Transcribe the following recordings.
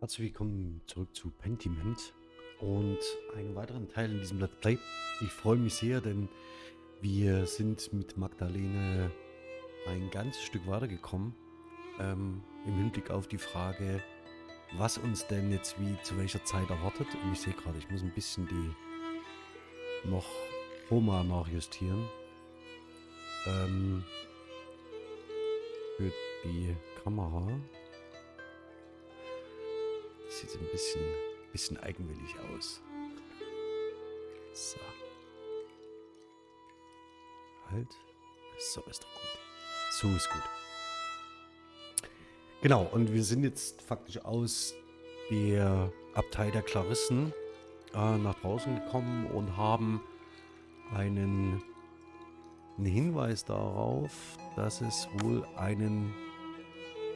Herzlich willkommen zurück zu Pentiment und einen weiteren Teil in diesem Let's Play. Ich freue mich sehr, denn wir sind mit Magdalene ein ganzes Stück weitergekommen ähm, im Hinblick auf die Frage, was uns denn jetzt wie zu welcher Zeit erwartet. Und ich sehe gerade, ich muss ein bisschen die noch Roma nachjustieren. Ähm, für die Kamera. Sieht ein bisschen, bisschen eigenwillig aus. So. Halt. So ist doch gut. So ist gut. Genau, und wir sind jetzt faktisch aus der Abtei der Klarissen äh, nach draußen gekommen und haben einen, einen Hinweis darauf, dass es wohl einen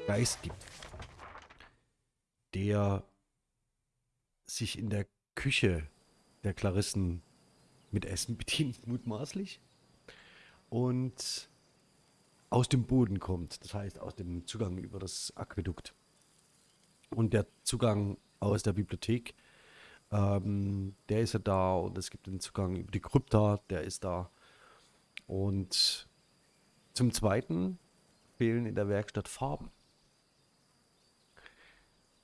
Geist gibt, der sich in der Küche der Klarissen mit Essen bedient, mutmaßlich, und aus dem Boden kommt, das heißt aus dem Zugang über das Aquädukt. Und der Zugang aus der Bibliothek, ähm, der ist ja da und es gibt den Zugang über die Krypta, der ist da. Und zum Zweiten fehlen in der Werkstatt Farben.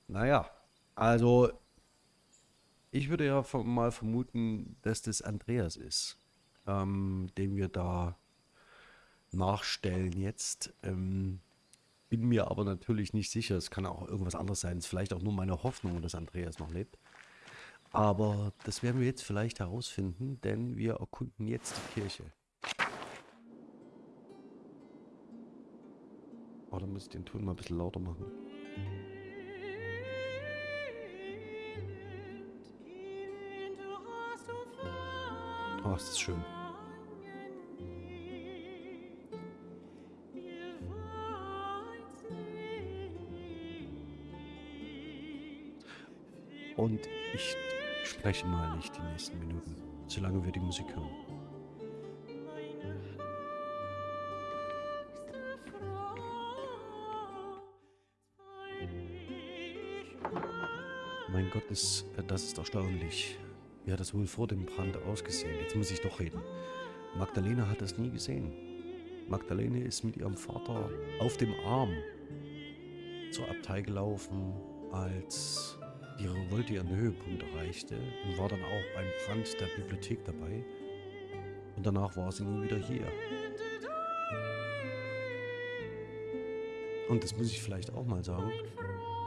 Naja, also ich würde ja mal vermuten, dass das Andreas ist, ähm, den wir da nachstellen jetzt. Ähm, bin mir aber natürlich nicht sicher. Es kann auch irgendwas anderes sein. Es ist vielleicht auch nur meine Hoffnung, dass Andreas noch lebt. Aber das werden wir jetzt vielleicht herausfinden, denn wir erkunden jetzt die Kirche. Oh, da muss ich den Ton mal ein bisschen lauter machen. Oh, ist das schön. Und ich spreche mal nicht die nächsten Minuten, solange wir die Musik hören. Mein Gott, ist, äh, das ist erstaunlich. Wie hat das wohl vor dem Brand ausgesehen? Jetzt muss ich doch reden. Magdalena hat das nie gesehen. Magdalene ist mit ihrem Vater auf dem Arm zur Abtei gelaufen, als die Revolte ihren Höhepunkt erreichte und war dann auch beim Brand der Bibliothek dabei. Und danach war sie nie wieder hier. Und das muss ich vielleicht auch mal sagen.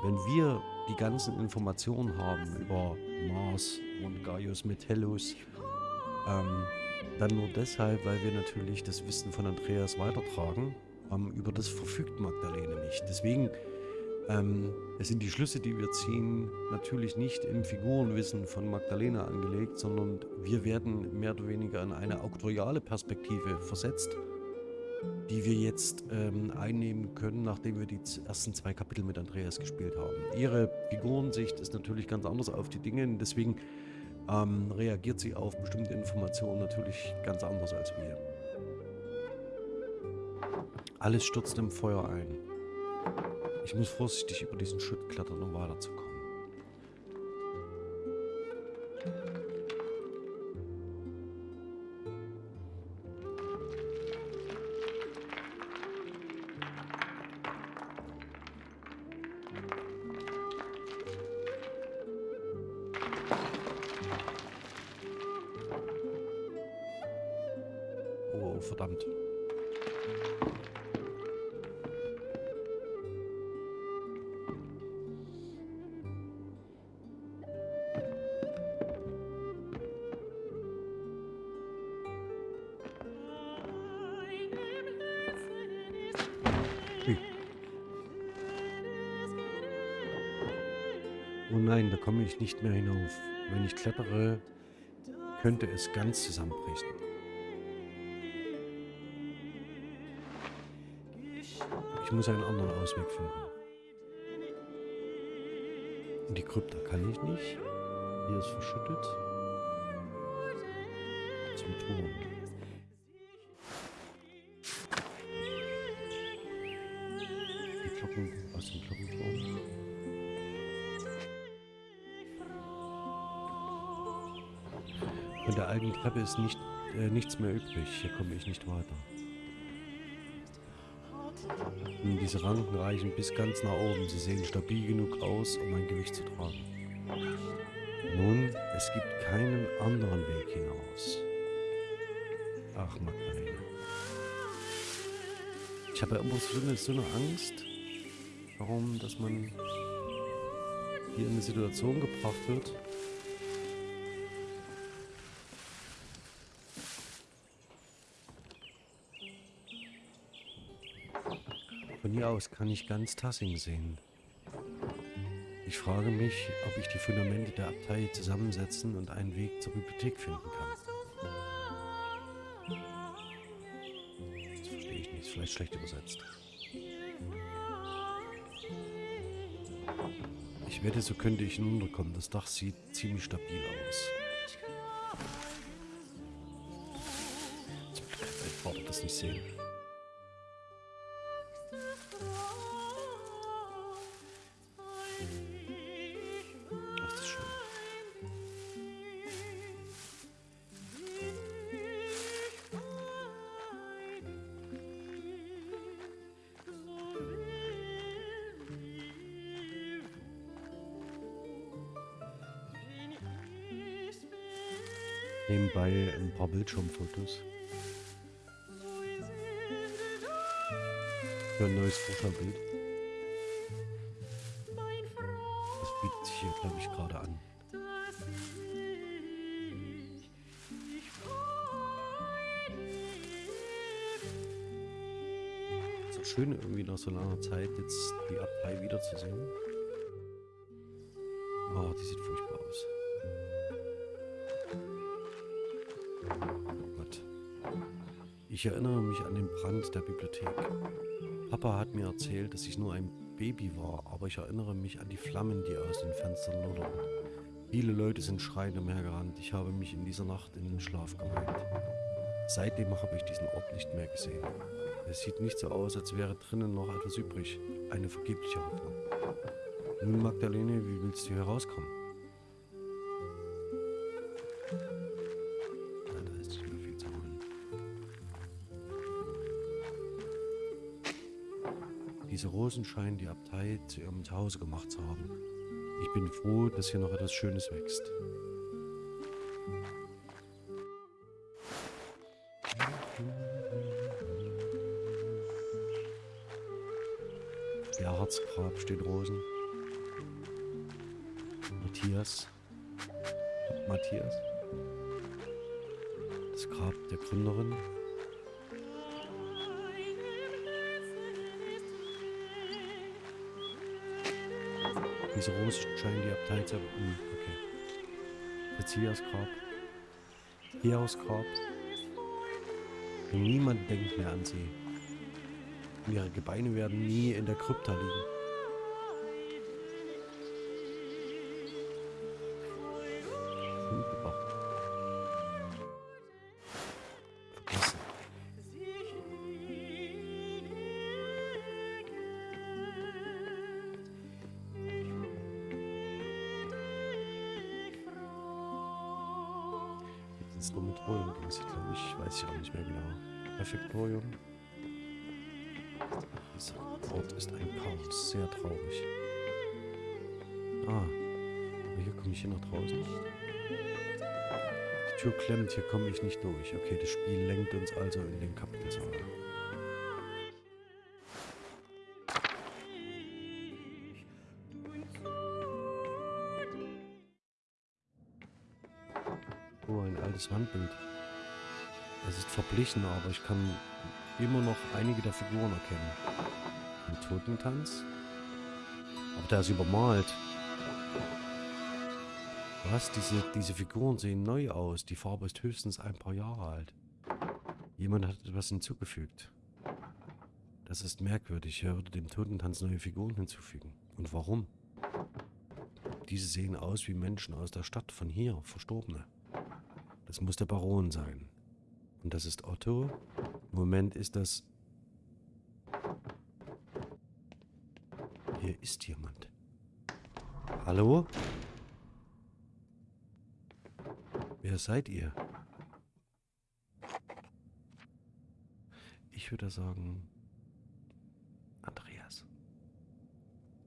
Wenn wir die ganzen Informationen haben über Mars und Gaius Metellus, ähm, dann nur deshalb, weil wir natürlich das Wissen von Andreas weitertragen. Ähm, über das verfügt Magdalene nicht. Deswegen ähm, sind die Schlüsse, die wir ziehen, natürlich nicht im Figurenwissen von Magdalena angelegt, sondern wir werden mehr oder weniger in eine auktoriale Perspektive versetzt, die wir jetzt ähm, einnehmen können, nachdem wir die ersten zwei Kapitel mit Andreas gespielt haben. Ihre Figurensicht ist natürlich ganz anders auf die Dinge, deswegen ähm, reagiert sie auf bestimmte Informationen natürlich ganz anders als wir. Alles stürzt im Feuer ein. Ich muss vorsichtig über diesen Schutt klettern, um weiterzukommen. Ich nicht mehr hinauf. Wenn ich klettere, könnte es ganz zusammenbrechen. Ich muss einen anderen Ausweg finden. Und die Krypta kann ich nicht. Hier ist verschüttet. Zum Turm. Die Glocken aus dem Glockenturm. Von der alten Treppe ist nicht, äh, nichts mehr übrig. Hier komme ich nicht weiter. Und diese Ranken reichen bis ganz nach oben. Sie sehen stabil genug aus, um mein Gewicht zu tragen. Nun, es gibt keinen anderen Weg hinaus. Ach, Magdalena. Ich habe ja immer so eine, Angst, warum, dass man hier in eine Situation gebracht wird, hier aus kann ich ganz Tassing sehen. Ich frage mich, ob ich die Fundamente der Abtei zusammensetzen und einen Weg zur Bibliothek finden kann. Das verstehe ich nicht, ist vielleicht schlecht übersetzt. Ich wette, so könnte ich hinunterkommen. Das Dach sieht ziemlich stabil aus. Zum Glück kann das nicht sehen. Schön, irgendwie nach so langer Zeit jetzt die Abtei wiederzusehen. Oh, die sieht furchtbar aus. Oh Gott. Ich erinnere mich an den Brand der Bibliothek. Papa hat mir erzählt, dass ich nur ein Baby war, aber ich erinnere mich an die Flammen, die aus den Fenstern lodderten. Viele Leute sind schreiend umhergerannt. Ich habe mich in dieser Nacht in den Schlaf geweint. Seitdem habe ich diesen Ort nicht mehr gesehen. Es sieht nicht so aus, als wäre drinnen noch etwas übrig. Eine vergebliche Hoffnung. Nun, Magdalene, wie willst du hier rauskommen? Da ist nicht mehr viel zu holen. Diese Rosen scheinen die Abtei zu ihrem Zuhause gemacht zu haben. Ich bin froh, dass hier noch etwas Schönes wächst. Gerhardsgrab steht Rosen. Matthias. Matthias. Das Grab der Gründerin. Diese Rose scheinen die Abtei zu... Hm, okay. Matthias Grab. Hieraus Grab. Niemand denkt mehr an sie. Ihre Gebeine werden nie in der Krypta liegen. Jetzt ins Dormitorium ging es, glaube ich. Weiß ich auch nicht mehr genau. Refektorium. Dieser Ort ist ein Chaos. Sehr traurig. Ah. Aber hier komme ich hier nach draußen. Die Tür klemmt, hier komme ich nicht durch. Okay, das Spiel lenkt uns also in den Kapitelsaal. Wandbild. Es ist verblichen, aber ich kann immer noch einige der Figuren erkennen. Ein Totentanz. Aber der ist übermalt. Was? Diese, diese Figuren sehen neu aus. Die Farbe ist höchstens ein paar Jahre alt. Jemand hat etwas hinzugefügt. Das ist merkwürdig. Er würde dem Totentanz neue Figuren hinzufügen. Und warum? Diese sehen aus wie Menschen aus der Stadt von hier, Verstorbene. Das muss der Baron sein. Und das ist Otto. Moment ist das... Hier ist jemand. Hallo? Wer seid ihr? Ich würde sagen... Andreas.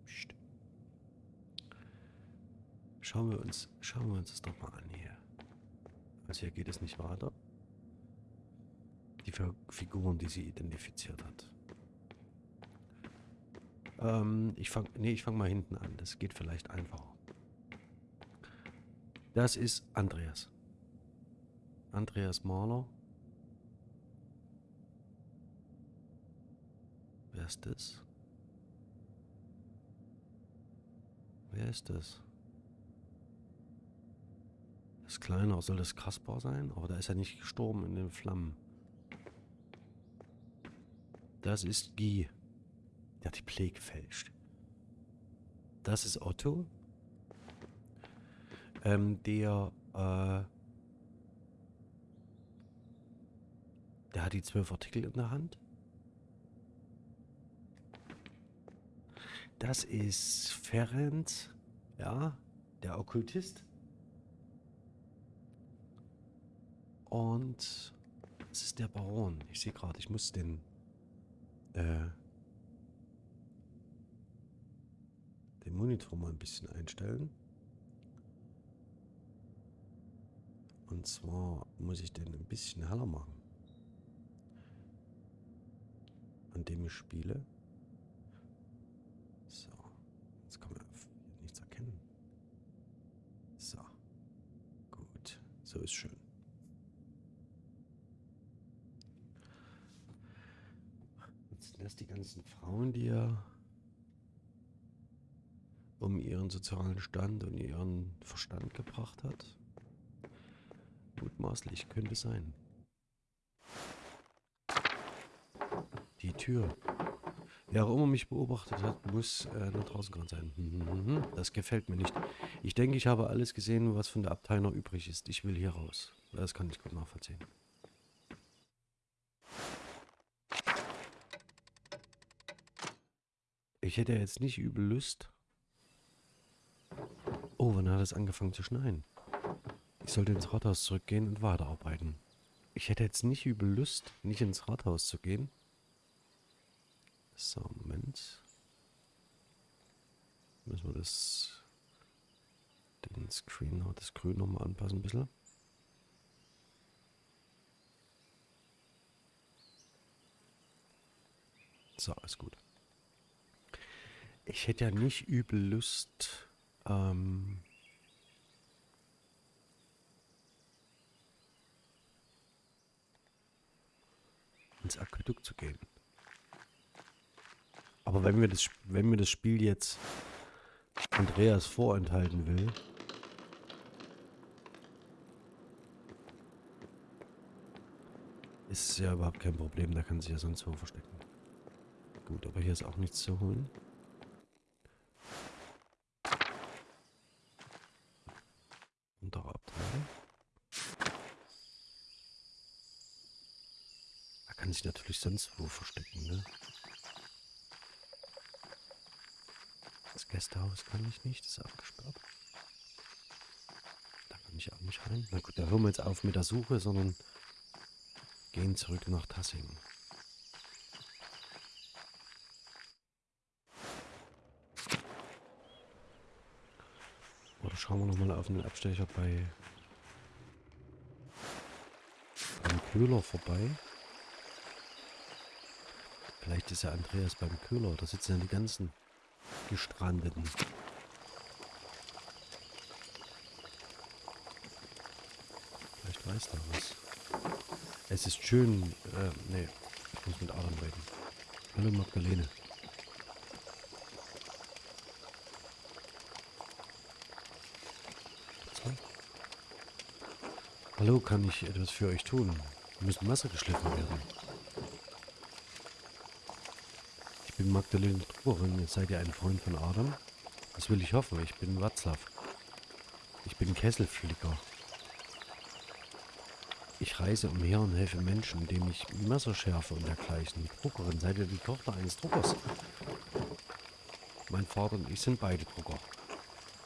Psst. Schauen wir uns, schauen wir uns das doch mal an hier. Also hier geht es nicht weiter. Die Figuren, die sie identifiziert hat. Ähm, ich fange, nee, ich fange mal hinten an. Das geht vielleicht einfacher. Das ist Andreas. Andreas Mahler. Wer ist das? Wer ist das? Kleiner. Soll das Kaspar sein? Aber da ist er nicht gestorben in den Flammen. Das ist Guy. Der hat die Play gefälscht. Das ist Otto. Ähm, der, äh, der hat die zwölf Artikel in der Hand. Das ist Ferenc, ja, der Okkultist. Und das ist der Baron. Ich sehe gerade, ich muss den, äh, den Monitor mal ein bisschen einstellen. Und zwar muss ich den ein bisschen heller machen. An dem ich spiele. So. Jetzt kann man nichts erkennen. So. Gut. So ist schön. Jetzt sind das die ganzen Frauen, die er um ihren sozialen Stand und ihren Verstand gebracht hat. Mutmaßlich könnte sein. Die Tür. Wer auch immer mich beobachtet hat, muss äh, nach draußen gerannt sein. Mhm, das gefällt mir nicht. Ich denke, ich habe alles gesehen, was von der Abtei noch übrig ist. Ich will hier raus. Das kann ich gut nachvollziehen. Ich hätte jetzt nicht übel Lust. Oh, wann hat es angefangen zu schneien? Ich sollte ins Rathaus zurückgehen und weiterarbeiten. Ich hätte jetzt nicht übel Lust, nicht ins Rathaus zu gehen. So, Moment. Müssen wir das den Screen, das Grün nochmal anpassen ein bisschen. So, ist gut. Ich hätte ja nicht übel Lust, ähm, ins Aquädukt zu gehen. Aber wenn mir das, wenn mir das Spiel jetzt Andreas vorenthalten will, ist es ja überhaupt kein Problem. Da kann sich ja sonst wo verstecken. Gut, aber hier ist auch nichts zu holen. Sich natürlich sonst wo verstecken, ne? Das Gästehaus kann ich nicht, das ist abgesperrt. Da kann ich auch nicht rein. Na gut, da hören wir jetzt auf mit der Suche, sondern gehen zurück nach Tassing. Oder schauen wir nochmal auf den Abstecher bei beim Köhler vorbei. Vielleicht ist ja Andreas beim Köhler. Da sitzen ja die ganzen Gestrandeten. Vielleicht weiß er was. Es ist schön. Äh, nee, ich muss mit Adam reden. Hallo Magdalene. Hallo, kann ich etwas für euch tun? Wir müssen Wasser geschliffen werden. Bin Magdalene Truberin. Seid ihr ein Freund von Adam? Das will ich hoffen. Ich bin Watzlaw. Ich bin Kesselflicker. Ich reise umher und helfe Menschen, indem ich Messer schärfe und dergleichen. Druckerin, seid ihr die Tochter eines Druckers? Mein Vater und ich sind beide Drucker.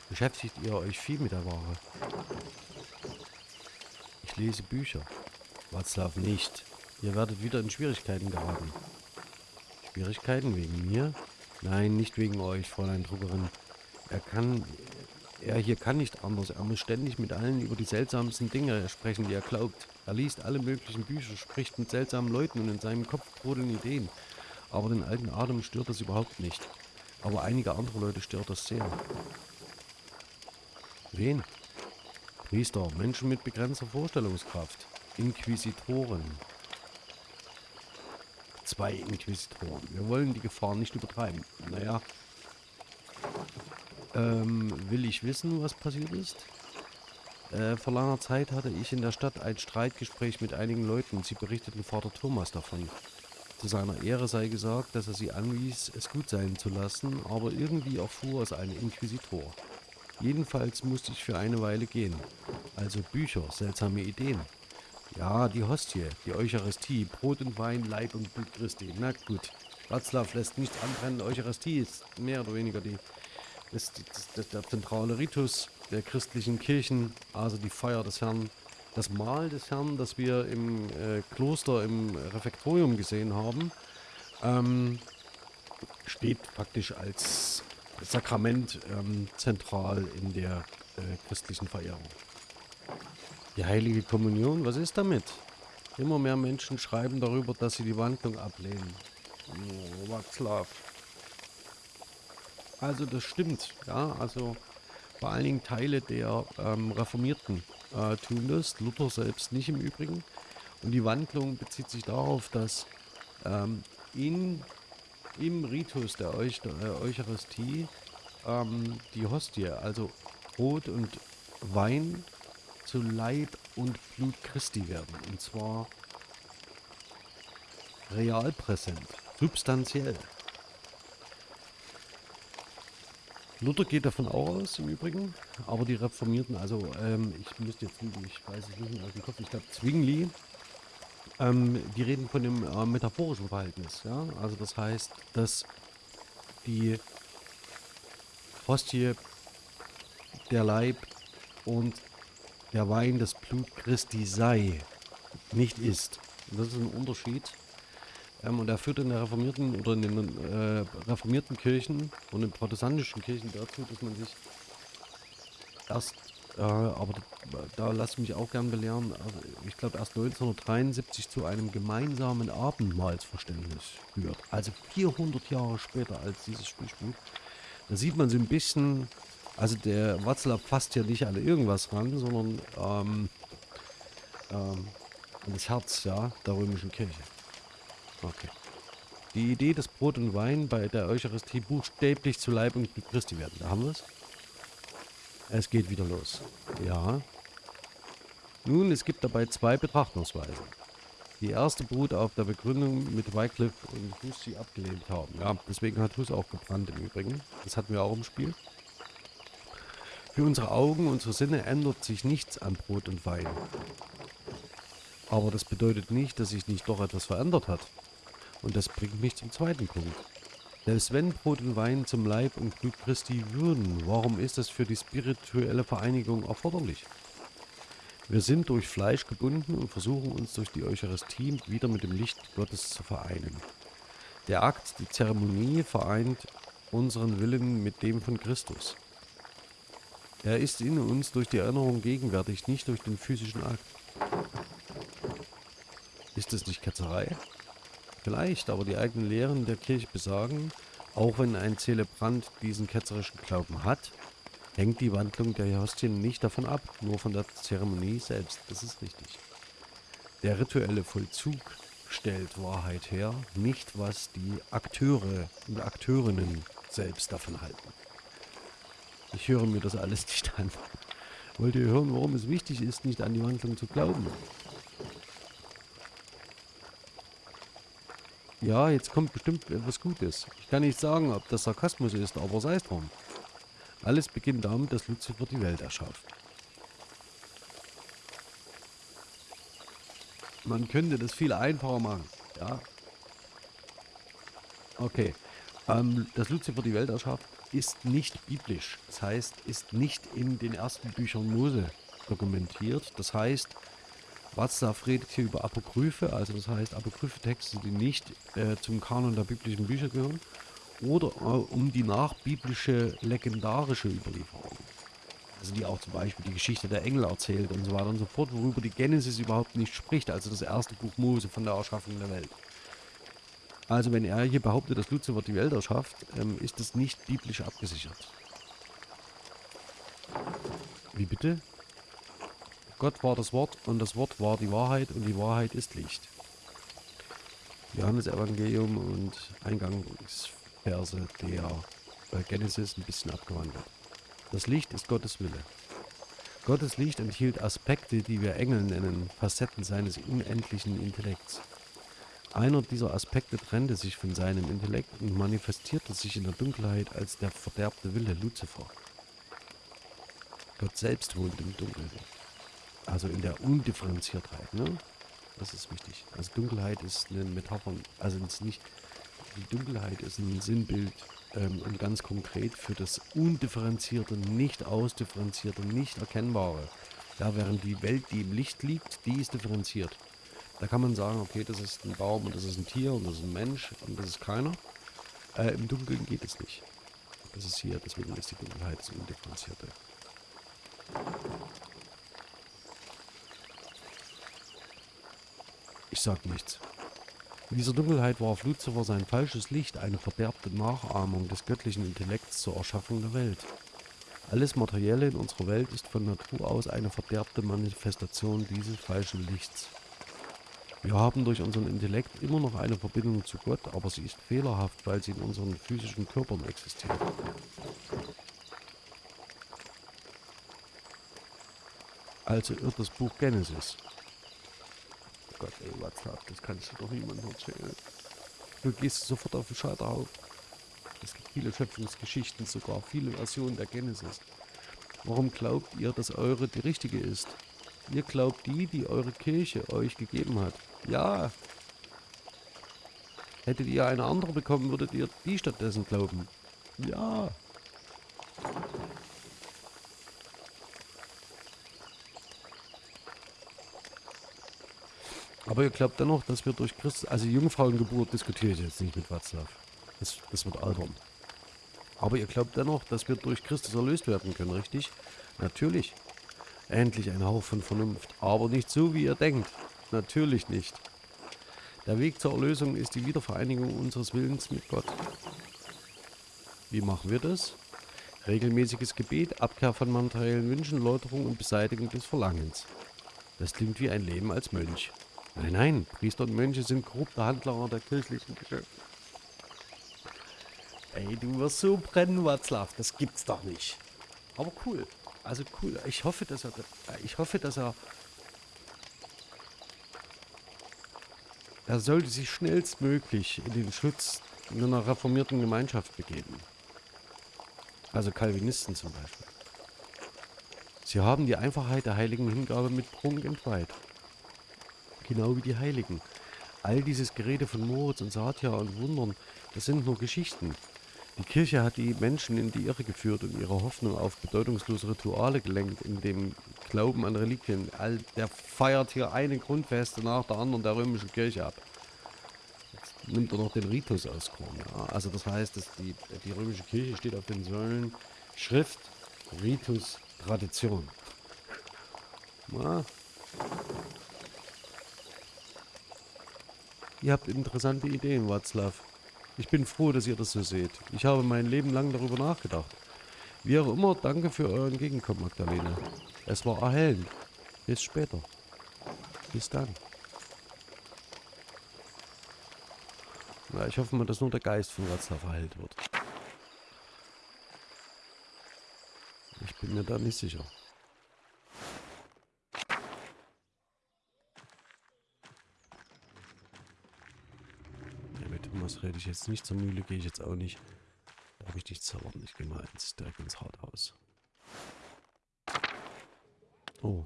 Beschäftigt ihr euch viel mit der Ware? Ich lese Bücher. Watzlaw nicht. Ihr werdet wieder in Schwierigkeiten geraten. Schwierigkeiten wegen mir? Nein, nicht wegen euch, Fräulein Druckerin. Er kann... Er hier kann nicht anders. Er muss ständig mit allen über die seltsamsten Dinge sprechen, die er glaubt. Er liest alle möglichen Bücher, spricht mit seltsamen Leuten und in seinem Kopf brodeln Ideen. Aber den alten Adam stört das überhaupt nicht. Aber einige andere Leute stört das sehr. Wen? Priester, Menschen mit begrenzter Vorstellungskraft. Inquisitoren. Zwei Inquisitoren. Wir wollen die Gefahr nicht übertreiben. Naja. Ähm, will ich wissen, was passiert ist? Äh, vor langer Zeit hatte ich in der Stadt ein Streitgespräch mit einigen Leuten. Sie berichteten Vater Thomas davon. Zu seiner Ehre sei gesagt, dass er sie anwies, es gut sein zu lassen, aber irgendwie erfuhr es ein Inquisitor. Jedenfalls musste ich für eine Weile gehen. Also Bücher, seltsame Ideen. Ja, die Hostie, die Eucharistie, Brot und Wein, Leib und Blut Christi. Na gut, Watzlaw lässt nichts anbrennen. Eucharistie ist mehr oder weniger die, ist, das, der zentrale Ritus der christlichen Kirchen, also die Feier des Herrn. Das Mahl des Herrn, das wir im äh, Kloster, im Refektorium gesehen haben, ähm, steht praktisch als Sakrament ähm, zentral in der äh, christlichen Verehrung. Die heilige Kommunion, was ist damit? Immer mehr Menschen schreiben darüber, dass sie die Wandlung ablehnen. Oh, Václav. Also das stimmt, ja, also vor allen Dingen Teile der ähm, Reformierten äh, tun das, Luther selbst nicht im Übrigen. Und die Wandlung bezieht sich darauf, dass ähm, in, im Ritus der, Euch der Eucharistie ähm, die Hostie, also Brot und Wein zu Leib und Blut Christi werden. Und zwar real präsent, substanziell. Luther geht davon auch aus, im Übrigen, aber die Reformierten, also ähm, ich müsste jetzt, ich weiß es nicht mehr aus dem Kopf, ich glaube Zwingli, ähm, die reden von dem äh, metaphorischen Verhältnis, ja, also das heißt, dass die Hostie der Leib und der Wein das Blut Christi sei, nicht ist. Und das ist ein Unterschied. Ähm, und er führt in der reformierten oder in den äh, reformierten Kirchen und in protestantischen Kirchen dazu, dass man sich erst, äh, aber da, da lasse ich mich auch gern belehren, also ich glaube erst 1973 zu einem gemeinsamen Abendmahlsverständnis führt. Also 400 Jahre später als dieses Spiel spielt. Da sieht man so ein bisschen, also der Watzlaw fasst ja nicht an irgendwas ran, sondern ähm, ähm, an das Herz ja, der römischen Kirche. Okay. Die Idee, dass Brot und Wein bei der Eucharistie buchstäblich zu Leib und Christi werden. Da haben wir es. Es geht wieder los. Ja. Nun, es gibt dabei zwei Betrachtungsweisen. Die erste beruht auf der Begründung mit Wycliffe und Hus sie abgelehnt haben. Ja, deswegen hat Hus auch gebrannt im Übrigen. Das hatten wir auch im Spiel. Für unsere Augen, unsere Sinne ändert sich nichts an Brot und Wein. Aber das bedeutet nicht, dass sich nicht doch etwas verändert hat. Und das bringt mich zum zweiten Punkt. Selbst wenn Brot und Wein zum Leib und Blut Christi würden, warum ist das für die spirituelle Vereinigung erforderlich? Wir sind durch Fleisch gebunden und versuchen uns durch die Eucharistie wieder mit dem Licht Gottes zu vereinen. Der Akt, die Zeremonie vereint unseren Willen mit dem von Christus. Er ist in uns durch die Erinnerung gegenwärtig, nicht durch den physischen Akt. Ist es nicht Ketzerei? Vielleicht, aber die eigenen Lehren der Kirche besagen, auch wenn ein Zelebrant diesen ketzerischen Glauben hat, hängt die Wandlung der Hostien nicht davon ab, nur von der Zeremonie selbst. Das ist richtig. Der rituelle Vollzug stellt Wahrheit her, nicht was die Akteure und Akteurinnen selbst davon halten. Ich höre mir das alles nicht an. Wollt ihr hören, warum es wichtig ist, nicht an die Wandlung zu glauben? Ja, jetzt kommt bestimmt etwas Gutes. Ich kann nicht sagen, ob das Sarkasmus ist, aber sei es drum. Alles beginnt damit, dass Lucifer die Welt erschafft. Man könnte das viel einfacher machen. Ja. Okay. Ähm, dass Lucifer die Welt erschafft, ist nicht biblisch. Das heißt, ist nicht in den ersten Büchern Mose dokumentiert. Das heißt, Watzlaw redet hier über Apokryphe, also das heißt Apokryphe-Texte, die nicht äh, zum Kanon der biblischen Bücher gehören, oder äh, um die nachbiblische legendarische Überlieferung. Also die auch zum Beispiel die Geschichte der Engel erzählt und so weiter und so fort, worüber die Genesis überhaupt nicht spricht, also das erste Buch Mose von der Erschaffung der Welt. Also wenn er hier behauptet, dass Luzifer die Welt erschafft, ähm, ist das nicht biblisch abgesichert. Wie bitte? Gott war das Wort und das Wort war die Wahrheit und die Wahrheit ist Licht. Johannes Evangelium und Eingangsverse der Genesis ein bisschen abgewandelt. Das Licht ist Gottes Wille. Gottes Licht enthielt Aspekte, die wir Engel nennen, Facetten seines unendlichen Intellekts. Einer dieser Aspekte trennte sich von seinem Intellekt und manifestierte sich in der Dunkelheit als der verderbte Wille Luzifer. Gott selbst wohnt im Dunkeln. Also in der Undifferenziertheit, ne? Das ist wichtig. Also Dunkelheit ist eine Metapher, also ist nicht, die Dunkelheit ist ein Sinnbild ähm, und ganz konkret für das undifferenzierte, nicht ausdifferenzierte, nicht erkennbare. Ja, während die Welt, die im Licht liegt, die ist differenziert. Da kann man sagen, okay, das ist ein Baum und das ist ein Tier und das ist ein Mensch und das ist keiner. Äh, Im Dunkeln geht es nicht. Das ist hier, deswegen ist die Dunkelheit das Undifferenzierte. Ich sag nichts. In dieser Dunkelheit warf Luzifer sein falsches Licht, eine verderbte Nachahmung des göttlichen Intellekts zur Erschaffung der Welt. Alles Materielle in unserer Welt ist von Natur aus eine verderbte Manifestation dieses falschen Lichts. Wir haben durch unseren Intellekt immer noch eine Verbindung zu Gott, aber sie ist fehlerhaft, weil sie in unseren physischen Körpern existiert. Also irrt das Buch Genesis. Gott, ey, WhatsApp, das kannst du doch niemandem erzählen. Du gehst sofort auf den Scheiterhaufen. Es gibt viele Schöpfungsgeschichten, sogar viele Versionen der Genesis. Warum glaubt ihr, dass eure die richtige ist? Ihr glaubt die, die eure Kirche euch gegeben hat. Ja. Hättet ihr eine andere bekommen, würdet ihr die stattdessen glauben. Ja. Aber ihr glaubt dennoch, dass wir durch Christus, also Jungfrauengeburt diskutiere ich jetzt nicht mit Watzlaw. Das, das wird albern. Aber ihr glaubt dennoch, dass wir durch Christus erlöst werden können, richtig? Natürlich. Endlich ein Hauch von Vernunft. Aber nicht so, wie ihr denkt. Natürlich nicht. Der Weg zur Erlösung ist die Wiedervereinigung unseres Willens mit Gott. Wie machen wir das? Regelmäßiges Gebet, Abkehr von materiellen Wünschen, Läuterung und Beseitigung des Verlangens. Das klingt wie ein Leben als Mönch. Nein, nein, Priester und Mönche sind korrupte Handlanger der kirchlichen Geschäfte. Ey, du wirst so brennen, Watzlaw. Das gibt's doch nicht. Aber cool. Also cool. Ich hoffe, dass er... Ich hoffe, dass er... Er sollte sich schnellstmöglich in den Schutz in einer reformierten Gemeinschaft begeben. Also Calvinisten zum Beispiel. Sie haben die Einfachheit der heiligen Hingabe mit Prunk entweiht genau wie die Heiligen. All dieses Gerede von Moritz und Satya und Wundern, das sind nur Geschichten. Die Kirche hat die Menschen in die Irre geführt und ihre Hoffnung auf bedeutungslose Rituale gelenkt, in dem Glauben an Reliquien. All, der feiert hier eine Grundfeste nach der anderen der römischen Kirche ab. Jetzt nimmt er noch den Ritus aus Korn. Ja. Also das heißt, dass die, die römische Kirche steht auf den Säulen Schrift, Ritus, Tradition. Ja. Ihr habt interessante Ideen, Watzlaw. Ich bin froh, dass ihr das so seht. Ich habe mein Leben lang darüber nachgedacht. Wie auch immer, danke für euren Gegenkommen, Magdalene. Es war erhellend. Bis später. Bis dann. Na, ich hoffe mal, dass nur der Geist von Watzlaw verheilt wird. Ich bin mir da nicht sicher. rede ich jetzt nicht. Zur Mühle gehe ich jetzt auch nicht. Da habe ich nichts zaubern. Ich gehe mal ins, direkt ins Rathaus. Oh.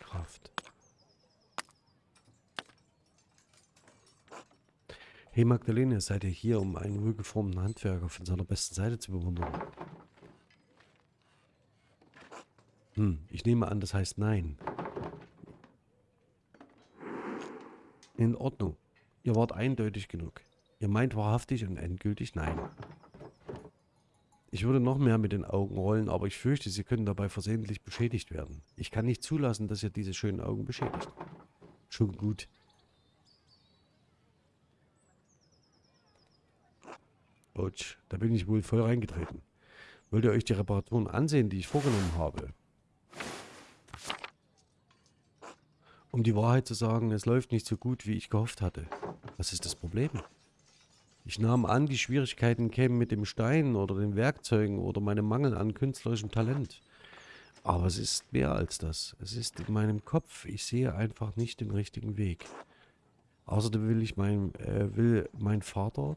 Kraft. Hey Magdalene, seid ihr hier, um einen wohlgeformten Handwerker von seiner besten Seite zu bewundern? Hm, ich nehme an, das heißt nein. In Ordnung. Ihr wart eindeutig genug. Ihr meint wahrhaftig und endgültig nein. Ich würde noch mehr mit den Augen rollen, aber ich fürchte, sie können dabei versehentlich beschädigt werden. Ich kann nicht zulassen, dass ihr diese schönen Augen beschädigt. Schon gut. Autsch, da bin ich wohl voll reingetreten. Wollt ihr euch die Reparaturen ansehen, die ich vorgenommen habe? Um die Wahrheit zu sagen, es läuft nicht so gut, wie ich gehofft hatte. Was ist das Problem? Ich nahm an, die Schwierigkeiten kämen mit dem Stein oder den Werkzeugen oder meinem Mangel an künstlerischem Talent. Aber es ist mehr als das. Es ist in meinem Kopf. Ich sehe einfach nicht den richtigen Weg. Außerdem will ich mein, äh, will mein Vater,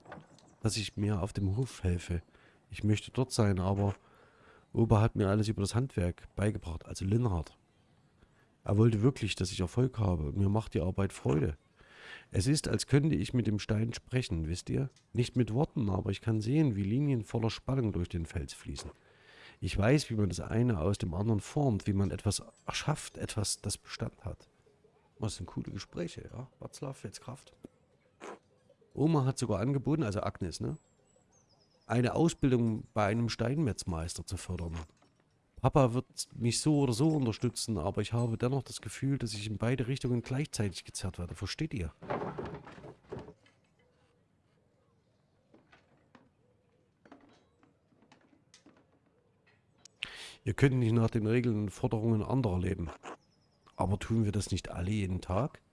dass ich mir auf dem Hof helfe. Ich möchte dort sein, aber Opa hat mir alles über das Handwerk beigebracht, also Linhard. Er wollte wirklich, dass ich Erfolg habe mir macht die Arbeit Freude. Es ist, als könnte ich mit dem Stein sprechen, wisst ihr? Nicht mit Worten, aber ich kann sehen, wie Linien voller Spannung durch den Fels fließen. Ich weiß, wie man das eine aus dem anderen formt, wie man etwas erschafft, etwas, das Bestand hat. Was sind coole Gespräche, ja? Watzlaw, jetzt Kraft. Oma hat sogar angeboten, also Agnes, ne? Eine Ausbildung bei einem Steinmetzmeister zu fördern. Papa wird mich so oder so unterstützen, aber ich habe dennoch das Gefühl, dass ich in beide Richtungen gleichzeitig gezerrt werde. Versteht ihr? Ihr könnt nicht nach den Regeln und Forderungen anderer leben. Aber tun wir das nicht alle jeden Tag?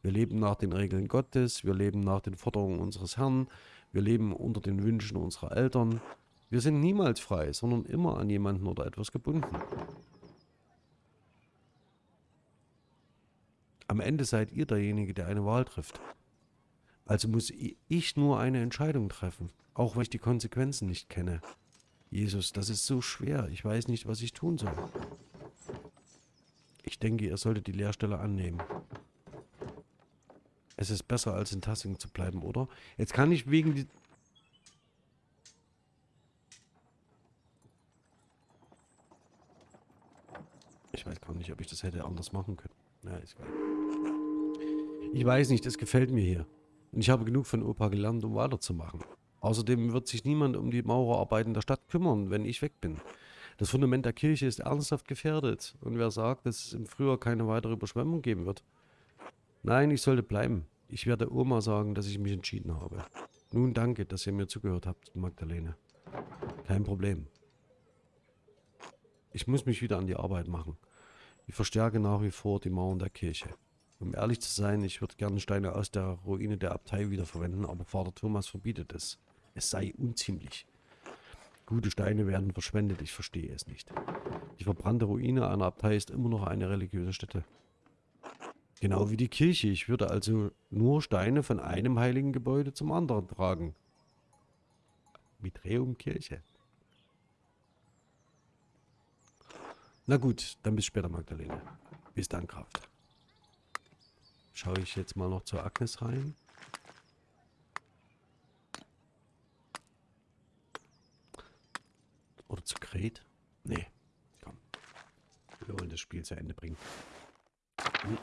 Wir leben nach den Regeln Gottes, wir leben nach den Forderungen unseres Herrn, wir leben unter den Wünschen unserer Eltern. Wir sind niemals frei, sondern immer an jemanden oder etwas gebunden. Am Ende seid ihr derjenige, der eine Wahl trifft. Also muss ich nur eine Entscheidung treffen, auch wenn ich die Konsequenzen nicht kenne. Jesus, das ist so schwer. Ich weiß nicht, was ich tun soll. Ich denke, ihr solltet die Lehrstelle annehmen. Es ist besser, als in Tassing zu bleiben, oder? Jetzt kann ich wegen Ich weiß gar nicht, ob ich das hätte anders machen können. Ja, ist geil. Ich weiß nicht, es gefällt mir hier. Und ich habe genug von Opa gelernt, um weiterzumachen. Außerdem wird sich niemand um die Maurerarbeiten der Stadt kümmern, wenn ich weg bin. Das Fundament der Kirche ist ernsthaft gefährdet. Und wer sagt, dass es im Frühjahr keine weitere Überschwemmung geben wird? Nein, ich sollte bleiben. Ich werde Oma sagen, dass ich mich entschieden habe. Nun danke, dass ihr mir zugehört habt, Magdalene. Kein Problem. Ich muss mich wieder an die Arbeit machen. Ich verstärke nach wie vor die Mauern der Kirche. Um ehrlich zu sein, ich würde gerne Steine aus der Ruine der Abtei wiederverwenden, aber Vater Thomas verbietet es. Es sei unziemlich. Gute Steine werden verschwendet, ich verstehe es nicht. Die verbrannte Ruine einer Abtei ist immer noch eine religiöse Stätte. Genau wie die Kirche. Ich würde also nur Steine von einem heiligen Gebäude zum anderen tragen. Mitreum Kirche. Na gut, dann bis später, Magdalene. Bis dann, Kraft. Schaue ich jetzt mal noch zur Agnes rein. Oder zu Gret? Nee, komm. Wir wollen das Spiel zu Ende bringen.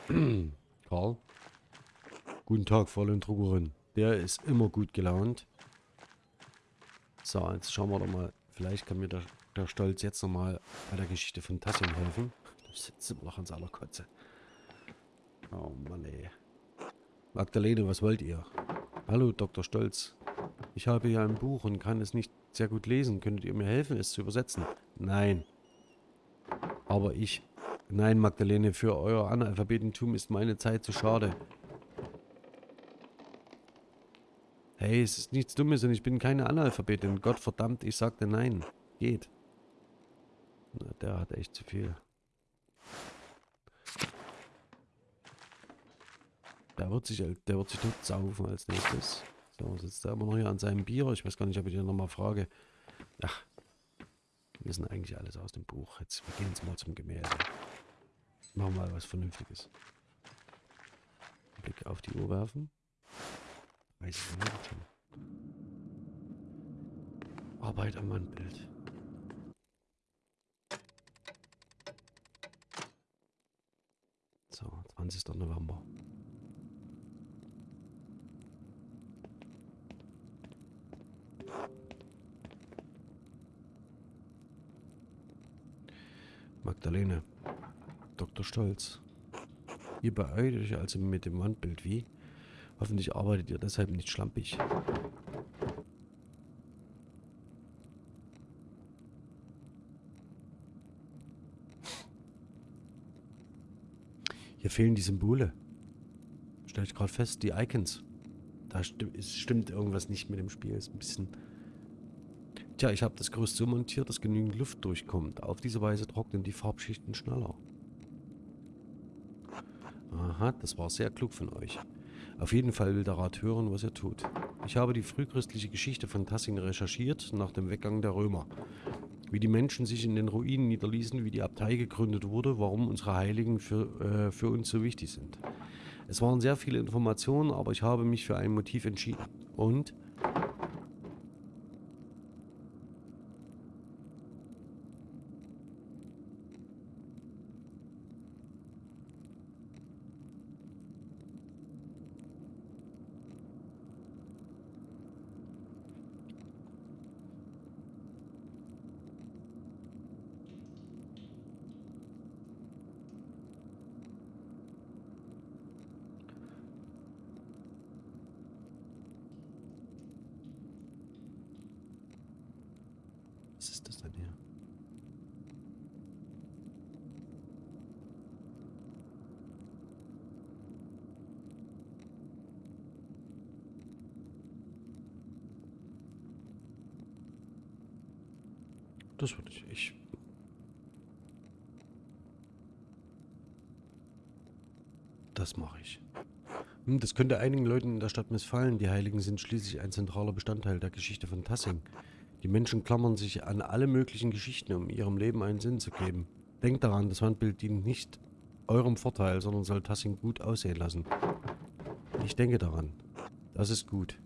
Karl? Guten Tag, Fräulein Druckerin. Der ist immer gut gelaunt. So, jetzt schauen wir doch mal. Vielleicht kann mir der, der Stolz jetzt nochmal bei der Geschichte von Tassin helfen. Das sitzt immer noch an seiner Kotze. Oh Mann, ey. Magdalene, was wollt ihr? Hallo, Dr. Stolz. Ich habe hier ein Buch und kann es nicht sehr gut lesen. Könntet ihr mir helfen, es zu übersetzen? Nein. Aber ich... Nein, Magdalene, für euer Analphabetentum ist meine Zeit zu schade. Hey, es ist nichts Dummes und ich bin keine Analphabetin. Gott verdammt, ich sagte nein. Geht. Na, der hat echt zu viel. Der wird sich, der wird sich tot saufen als nächstes. So, sitzt er immer noch hier an seinem Bier. Ich weiß gar nicht, ob ich ihn nochmal frage. Ach, wir wissen eigentlich alles aus dem Buch. Jetzt, wir gehen jetzt mal zum Gemälde. Machen wir mal was Vernünftiges. Blick auf die Uhr werfen. 30 Minuten schon. Arbeit am Wandbild. 20. November. Magdalene. Dr. Stolz. Ihr beeilt euch also mit dem Wandbild wie? Hoffentlich arbeitet ihr deshalb nicht schlampig. Hier fehlen die Symbole. Stell ich gerade fest, die Icons. Da stimmt, es stimmt irgendwas nicht mit dem Spiel. Ist ein bisschen... Tja, ich habe das Gerüst so montiert, dass genügend Luft durchkommt. Auf diese Weise trocknen die Farbschichten schneller. Aha, das war sehr klug von euch. Auf jeden Fall will der Rat hören, was ihr tut. Ich habe die frühchristliche Geschichte von Tassing recherchiert nach dem Weggang der Römer. Wie die Menschen sich in den Ruinen niederließen, wie die Abtei gegründet wurde, warum unsere Heiligen für, äh, für uns so wichtig sind. Es waren sehr viele Informationen, aber ich habe mich für ein Motiv entschieden. Und Was ist das denn hier? Das würde ich. ich das mache ich. Hm, Das könnte einigen Leuten in der Stadt missfallen. Die Heiligen sind schließlich ein zentraler Bestandteil der Geschichte von Tassing. Die Menschen klammern sich an alle möglichen Geschichten, um ihrem Leben einen Sinn zu geben. Denkt daran, das Wandbild dient nicht eurem Vorteil, sondern soll Tassing gut aussehen lassen. Ich denke daran. Das ist gut.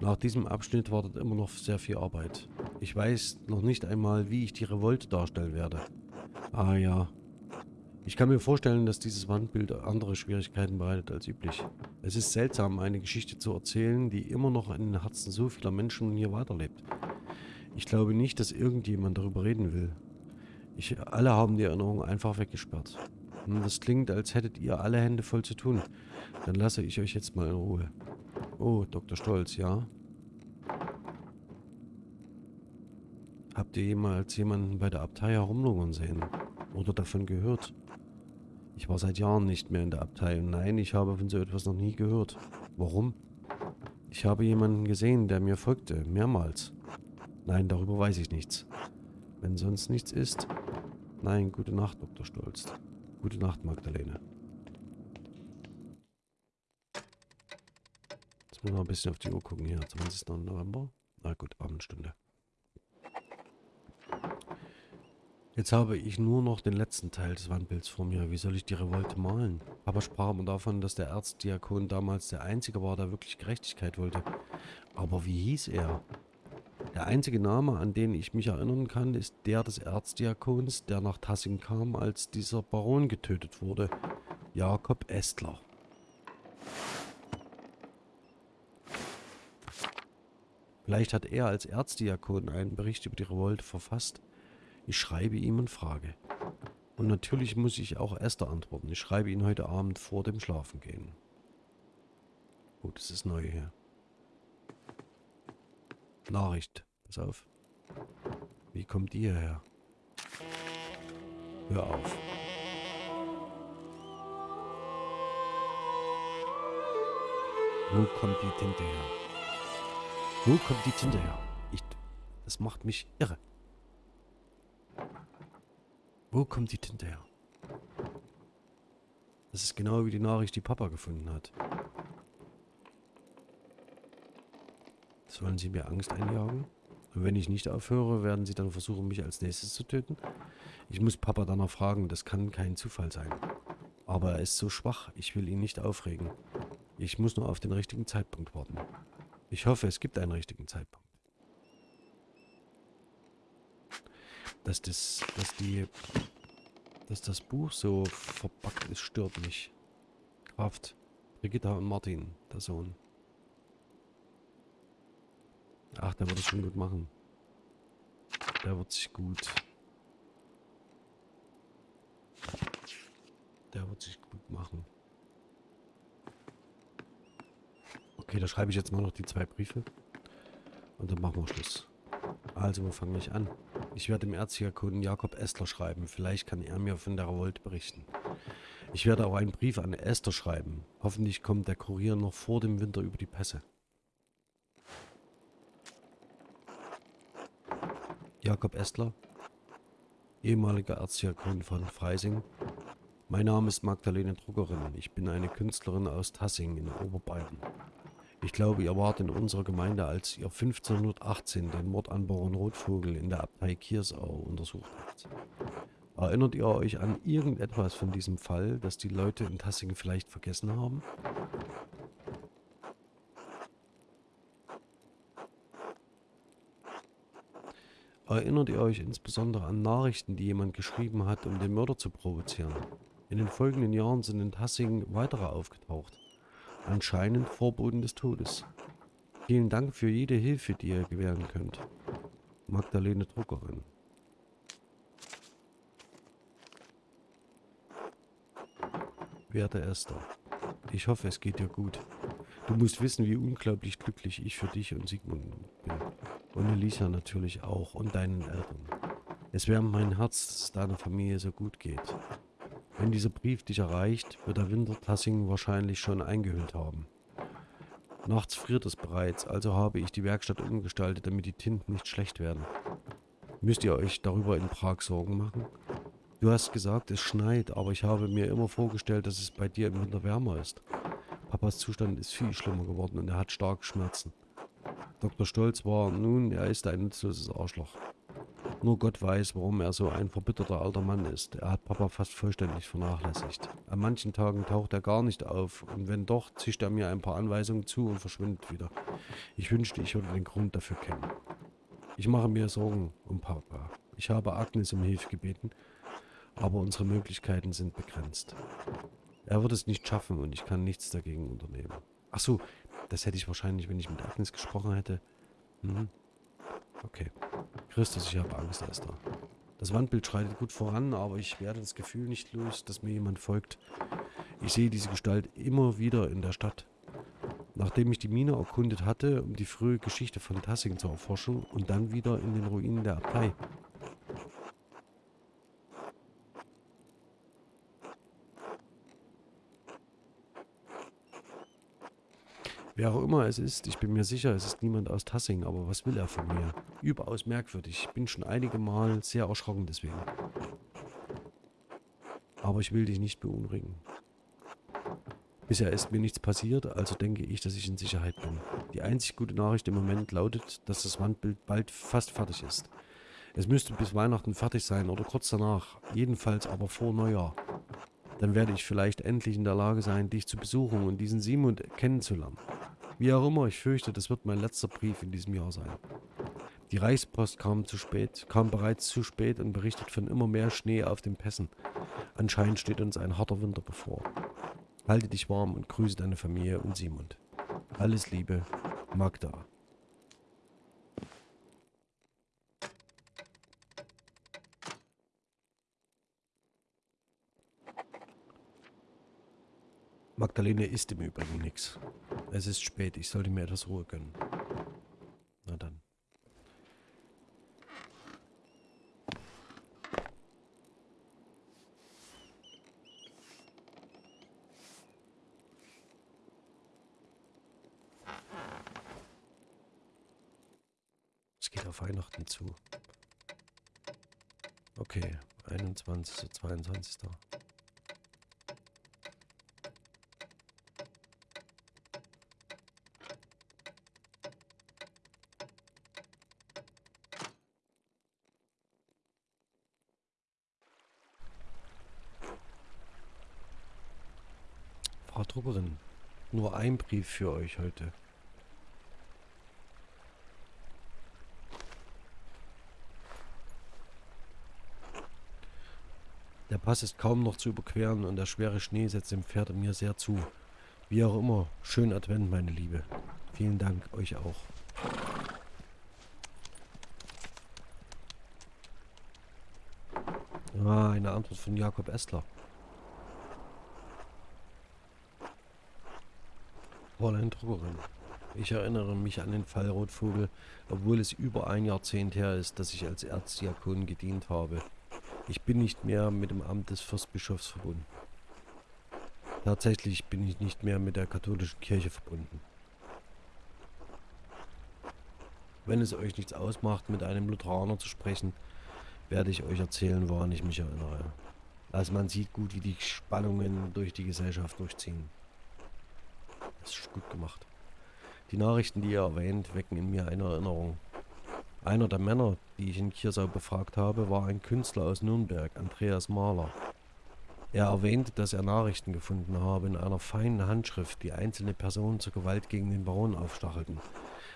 Nach diesem Abschnitt wartet immer noch sehr viel Arbeit. Ich weiß noch nicht einmal, wie ich die Revolte darstellen werde. Ah ja. Ich kann mir vorstellen, dass dieses Wandbild andere Schwierigkeiten bereitet als üblich. Es ist seltsam, eine Geschichte zu erzählen, die immer noch in den Herzen so vieler Menschen hier weiterlebt. Ich glaube nicht, dass irgendjemand darüber reden will. Ich, alle haben die Erinnerung einfach weggesperrt. Hm, Das klingt, als hättet ihr alle Hände voll zu tun. Dann lasse ich euch jetzt mal in Ruhe. Oh, Dr. Stolz, ja? Habt ihr jemals jemanden bei der Abtei herumlungern sehen? Oder davon gehört? Ich war seit Jahren nicht mehr in der Abtei und nein, ich habe von so etwas noch nie gehört. Warum? Ich habe jemanden gesehen, der mir folgte, mehrmals. Nein, darüber weiß ich nichts. Wenn sonst nichts ist. Nein, gute Nacht, Dr. Stolz. Gute Nacht, Magdalene. Jetzt müssen wir ein bisschen auf die Uhr gucken hier. 20. November. Na gut, Abendstunde. Jetzt habe ich nur noch den letzten Teil des Wandbilds vor mir. Wie soll ich die Revolte malen? Papa sprach immer davon, dass der Erzdiakon damals der Einzige war, der wirklich Gerechtigkeit wollte. Aber wie hieß er? Der einzige Name, an den ich mich erinnern kann, ist der des Erzdiakons, der nach Tassing kam, als dieser Baron getötet wurde. Jakob Estler. Vielleicht hat er als Erzdiakon einen Bericht über die Revolte verfasst. Ich schreibe ihm und frage. Und natürlich muss ich auch Esther antworten. Ich schreibe ihn heute Abend vor dem Schlafengehen. Oh, das ist neu hier. Nachricht. Pass auf. Wie kommt ihr her? Hör auf. Wo kommt die Tinte her? Wo kommt die Tinte her? Ich, das macht mich irre. Wo kommt die Tinte her? Das ist genau wie die Nachricht, die Papa gefunden hat. Sollen sie mir Angst einjagen? Und wenn ich nicht aufhöre, werden sie dann versuchen, mich als nächstes zu töten? Ich muss Papa danach fragen, das kann kein Zufall sein. Aber er ist so schwach, ich will ihn nicht aufregen. Ich muss nur auf den richtigen Zeitpunkt warten. Ich hoffe, es gibt einen richtigen Zeitpunkt. Dass das, dass die Dass das Buch so verpackt ist, stört mich. Kraft. Brigitta und Martin, der Sohn. Ach, der wird es schon gut machen. Der wird sich gut. Der wird sich gut machen. Okay, da schreibe ich jetzt mal noch die zwei Briefe. Und dann machen wir Schluss. Also, wo fange ich an? Ich werde dem Erzdiakon Jakob Estler schreiben. Vielleicht kann er mir von der Revolte berichten. Ich werde auch einen Brief an Esther schreiben. Hoffentlich kommt der Kurier noch vor dem Winter über die Pässe. Jakob Estler, ehemaliger Erzdiakon von Freising. Mein Name ist Magdalene Druckerin. Ich bin eine Künstlerin aus Tassing in Oberbayern. Ich glaube, ihr wart in unserer Gemeinde, als ihr 1518 den Mord an Baron Rotvogel in der Abtei Kiersau untersucht habt. Erinnert ihr euch an irgendetwas von diesem Fall, das die Leute in Tassing vielleicht vergessen haben? Erinnert ihr euch insbesondere an Nachrichten, die jemand geschrieben hat, um den Mörder zu provozieren? In den folgenden Jahren sind in Tassing weitere aufgetaucht. Anscheinend Vorboten des Todes. Vielen Dank für jede Hilfe, die ihr gewähren könnt. Magdalene Druckerin. Werte Esther, ich hoffe, es geht dir gut. Du musst wissen, wie unglaublich glücklich ich für dich und Sigmund bin. Und Elisa natürlich auch und deinen Eltern. Es wärmt mein Herz, dass es deiner Familie so gut geht. Wenn dieser Brief dich erreicht, wird der Winter Tassing wahrscheinlich schon eingehüllt haben. Nachts friert es bereits, also habe ich die Werkstatt umgestaltet, damit die Tinten nicht schlecht werden. Müsst ihr euch darüber in Prag Sorgen machen? Du hast gesagt, es schneit, aber ich habe mir immer vorgestellt, dass es bei dir im Winter wärmer ist. Papas Zustand ist viel schlimmer geworden und er hat starke Schmerzen. Dr. Stolz war, nun, er ist ein nutzloses Arschloch. Nur Gott weiß, warum er so ein verbitterter alter Mann ist. Er hat Papa fast vollständig vernachlässigt. An manchen Tagen taucht er gar nicht auf und wenn doch, zischt er mir ein paar Anweisungen zu und verschwindet wieder. Ich wünschte, ich würde den Grund dafür kennen. Ich mache mir Sorgen um Papa. Ich habe Agnes um Hilfe gebeten, aber unsere Möglichkeiten sind begrenzt. Er wird es nicht schaffen und ich kann nichts dagegen unternehmen. Ach so, das hätte ich wahrscheinlich, wenn ich mit Agnes gesprochen hätte. Mhm. Okay. Christus, ich habe Angst, Esther. Das Wandbild schreitet gut voran, aber ich werde das Gefühl nicht los, dass mir jemand folgt. Ich sehe diese Gestalt immer wieder in der Stadt. Nachdem ich die Mine erkundet hatte, um die frühe Geschichte von Tassing zu erforschen und dann wieder in den Ruinen der Abtei. Wer auch immer es ist, ich bin mir sicher, es ist niemand aus Tassing, aber was will er von mir? Überaus merkwürdig. Ich bin schon einige Mal sehr erschrocken deswegen. Aber ich will dich nicht beunruhigen. Bisher ist mir nichts passiert, also denke ich, dass ich in Sicherheit bin. Die einzig gute Nachricht im Moment lautet, dass das Wandbild bald fast fertig ist. Es müsste bis Weihnachten fertig sein oder kurz danach, jedenfalls aber vor Neujahr. Dann werde ich vielleicht endlich in der Lage sein, dich zu besuchen und diesen Simon kennenzulernen. Wie auch immer, ich fürchte, das wird mein letzter Brief in diesem Jahr sein. Die Reichspost kam zu spät, kam bereits zu spät und berichtet von immer mehr Schnee auf den Pässen. Anscheinend steht uns ein harter Winter bevor. Halte dich warm und grüße deine Familie und Simon. Alles Liebe, Magda. Magdalene isst im Übrigen nichts. Es ist spät, ich sollte mir etwas Ruhe gönnen. Na dann. Es geht auf Weihnachten zu. Okay, 21. 22. Frau Druckerin, Brief für euch heute. Der Der Pass ist kaum noch zu überqueren und der schwere Schnee setzt dem Pferd und mir sehr zu. Wie auch immer, schönen Advent, meine Liebe. Vielen Dank, euch auch. Ah, eine Antwort von Jakob Estler. Druckerin. Ich erinnere mich an den Fall Rotvogel, obwohl es über ein Jahrzehnt her ist, dass ich als Erzdiakon gedient habe. Ich bin nicht mehr mit dem Amt des Fürstbischofs verbunden. Tatsächlich bin ich nicht mehr mit der katholischen Kirche verbunden. Wenn es euch nichts ausmacht, mit einem Lutheraner zu sprechen, werde ich euch erzählen, woran ich mich erinnere. Also man sieht gut, wie die Spannungen durch die Gesellschaft durchziehen. Das ist gut gemacht. Die Nachrichten, die ihr erwähnt, wecken in mir eine Erinnerung. Einer der Männer, die ich in Kiersau befragt habe, war ein Künstler aus Nürnberg, Andreas Mahler. Er erwähnte, dass er Nachrichten gefunden habe in einer feinen Handschrift, die einzelne Personen zur Gewalt gegen den Baron aufstachelten.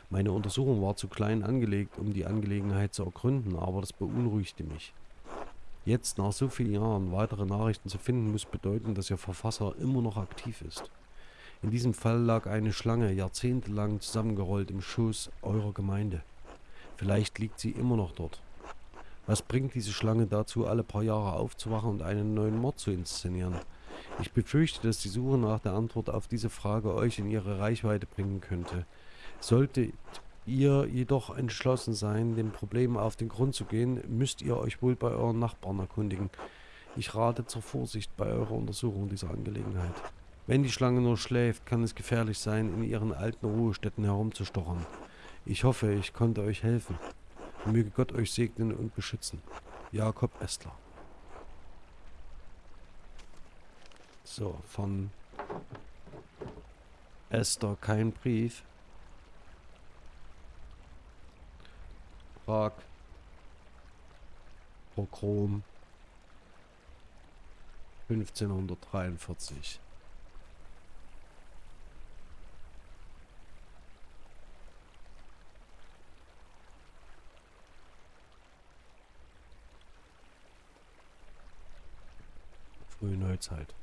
Meine Untersuchung war zu klein angelegt, um die Angelegenheit zu ergründen, aber das beunruhigte mich. Jetzt, nach so vielen Jahren, weitere Nachrichten zu finden, muss bedeuten, dass Ihr Verfasser immer noch aktiv ist. In diesem Fall lag eine Schlange jahrzehntelang zusammengerollt im Schoß eurer Gemeinde. Vielleicht liegt sie immer noch dort. Was bringt diese Schlange dazu, alle paar Jahre aufzuwachen und einen neuen Mord zu inszenieren? Ich befürchte, dass die Suche nach der Antwort auf diese Frage euch in ihre Reichweite bringen könnte. Solltet ihr jedoch entschlossen sein, dem Problem auf den Grund zu gehen, müsst ihr euch wohl bei euren Nachbarn erkundigen. Ich rate zur Vorsicht bei eurer Untersuchung dieser Angelegenheit. Wenn die Schlange nur schläft, kann es gefährlich sein, in ihren alten Ruhestätten herumzustochern. Ich hoffe, ich konnte euch helfen. Möge Gott euch segnen und beschützen. Jakob Estler. So, von Esther kein Brief. Prag. Pogrom. 1543. frühe Neuzeit.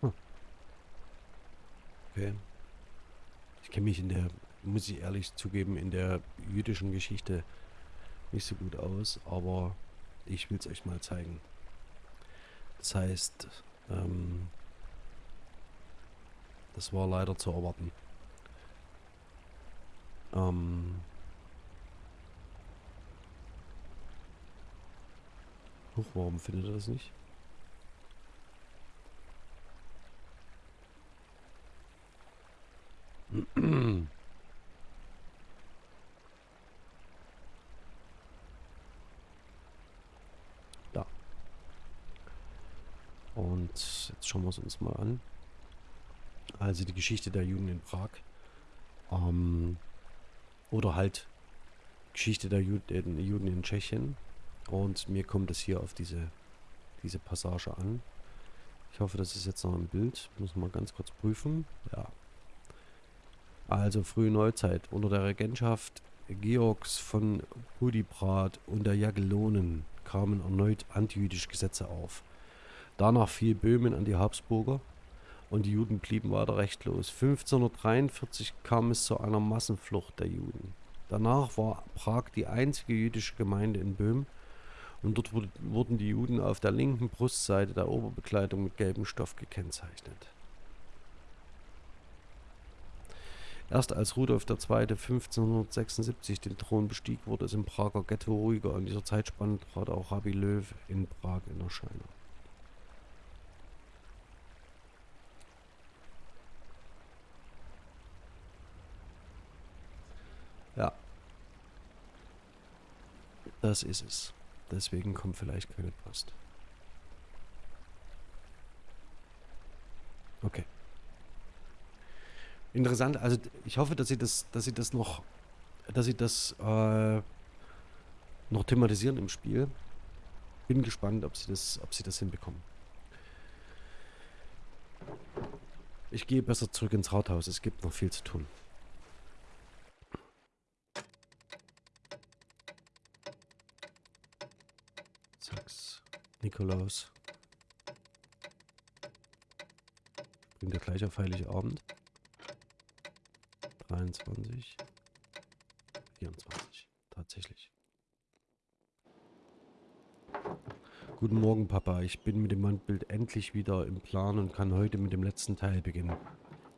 Hm. Ich kenne mich in der, muss ich ehrlich zugeben, in der jüdischen Geschichte nicht so gut aus, aber ich will es euch mal zeigen. Das heißt, ähm, das war leider zu erwarten. Ähm, Huch, warum findet ihr das nicht? Und jetzt schauen wir es uns mal an. Also die Geschichte der Juden in Prag. Ähm, oder halt Geschichte der Juden, Juden in Tschechien. Und mir kommt es hier auf diese, diese Passage an. Ich hoffe, das ist jetzt noch im Bild. Muss mal ganz kurz prüfen. Ja. Also frühe Neuzeit. Unter der Regentschaft Georgs von Budibrat und der Jagellonen kamen erneut antijüdische Gesetze auf. Danach fiel Böhmen an die Habsburger und die Juden blieben weiter rechtlos. 1543 kam es zu einer Massenflucht der Juden. Danach war Prag die einzige jüdische Gemeinde in Böhmen und dort wurden die Juden auf der linken Brustseite der Oberbekleidung mit gelbem Stoff gekennzeichnet. Erst als Rudolf II. 1576 den Thron bestieg, wurde es im Prager Ghetto ruhiger. In dieser Zeitspanne trat auch Rabbi Löw in Prag in Erscheinung. Ja. Das ist es. Deswegen kommt vielleicht keine Post. Okay. Interessant, also ich hoffe, dass sie das, dass sie das noch, dass sie das äh, noch thematisieren im Spiel. Bin gespannt, ob sie das, ob sie das hinbekommen. Ich gehe besser zurück ins Rathaus. Es gibt noch viel zu tun. Nikolaus. Bringt er gleich auf Heiligabend. 23. 24. Tatsächlich. Guten Morgen, Papa. Ich bin mit dem Wandbild endlich wieder im Plan und kann heute mit dem letzten Teil beginnen.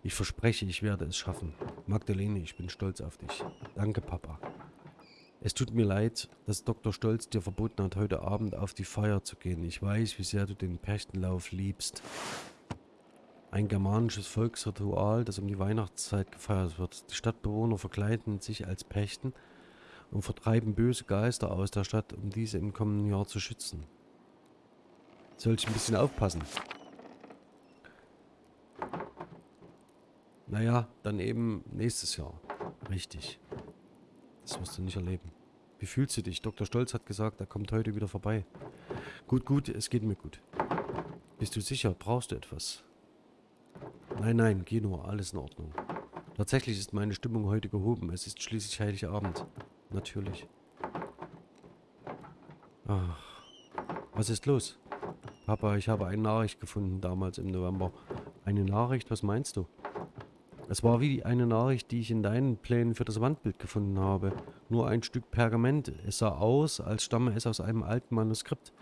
Ich verspreche, ich werde es schaffen. Magdalene, ich bin stolz auf dich. Danke, Papa. Es tut mir leid, dass Dr. Stolz dir verboten hat, heute Abend auf die Feier zu gehen. Ich weiß, wie sehr du den Perchtenlauf liebst. Ein germanisches Volksritual, das um die Weihnachtszeit gefeiert wird. Die Stadtbewohner verkleiden sich als Pechten und vertreiben böse Geister aus der Stadt, um diese im kommenden Jahr zu schützen. Soll ich ein bisschen aufpassen? Naja, dann eben nächstes Jahr. Richtig. Das wirst du nicht erleben. Wie fühlst du dich? Dr. Stolz hat gesagt, er kommt heute wieder vorbei. Gut, gut, es geht mir gut. Bist du sicher? Brauchst du etwas? Nein, nein, geh nur, alles in Ordnung. Tatsächlich ist meine Stimmung heute gehoben. Es ist schließlich Heiligabend. Natürlich. Ach, was ist los? Papa, ich habe eine Nachricht gefunden damals im November. Eine Nachricht? Was meinst du? Es war wie eine Nachricht, die ich in deinen Plänen für das Wandbild gefunden habe. Nur ein Stück Pergament. Es sah aus, als stamme es aus einem alten Manuskript.